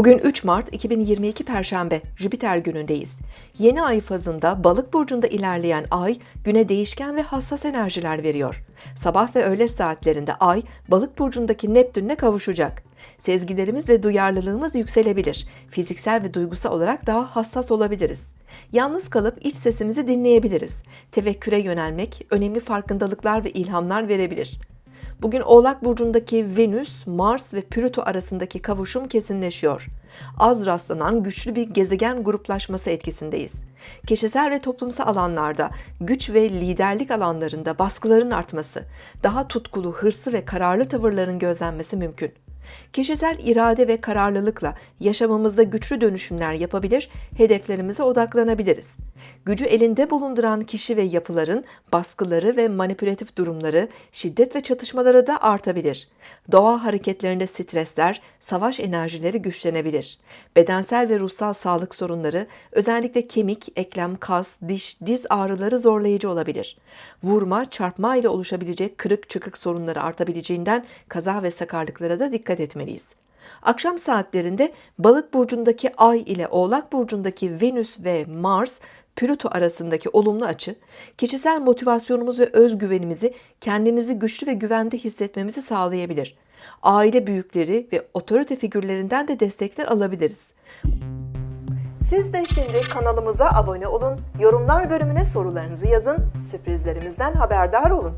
Bugün 3 Mart 2022 Perşembe, Jüpiter günündeyiz. Yeni ay fazında Balık burcunda ilerleyen ay güne değişken ve hassas enerjiler veriyor. Sabah ve öğle saatlerinde ay Balık burcundaki Neptün'le kavuşacak. Sezgilerimiz ve duyarlılığımız yükselebilir. Fiziksel ve duygusal olarak daha hassas olabiliriz. Yalnız kalıp iç sesimizi dinleyebiliriz. Tefekküre yönelmek önemli farkındalıklar ve ilhamlar verebilir. Bugün Oğlak Burcu'ndaki Venüs, Mars ve Plüto arasındaki kavuşum kesinleşiyor. Az rastlanan güçlü bir gezegen gruplaşması etkisindeyiz. Kişisel ve toplumsal alanlarda, güç ve liderlik alanlarında baskıların artması, daha tutkulu, hırslı ve kararlı tavırların gözlenmesi mümkün. Kişisel irade ve kararlılıkla yaşamımızda güçlü dönüşümler yapabilir, hedeflerimize odaklanabiliriz. Gücü elinde bulunduran kişi ve yapıların baskıları ve manipülatif durumları, şiddet ve çatışmaları da artabilir. Doğa hareketlerinde stresler, savaş enerjileri güçlenebilir. Bedensel ve ruhsal sağlık sorunları, özellikle kemik, eklem, kas, diş, diz ağrıları zorlayıcı olabilir. Vurma, çarpma ile oluşabilecek kırık çıkık sorunları artabileceğinden kaza ve sakarlıklara da dikkat etmeliyiz. Akşam saatlerinde Balık burcundaki Ay ile Oğlak burcundaki Venüs ve Mars Plüto arasındaki olumlu açı, kişisel motivasyonumuz ve özgüvenimizi kendimizi güçlü ve güvende hissetmemizi sağlayabilir. Aile büyükleri ve otorite figürlerinden de destekler alabiliriz. Siz de şimdi kanalımıza abone olun, yorumlar bölümüne sorularınızı yazın, sürprizlerimizden haberdar olun.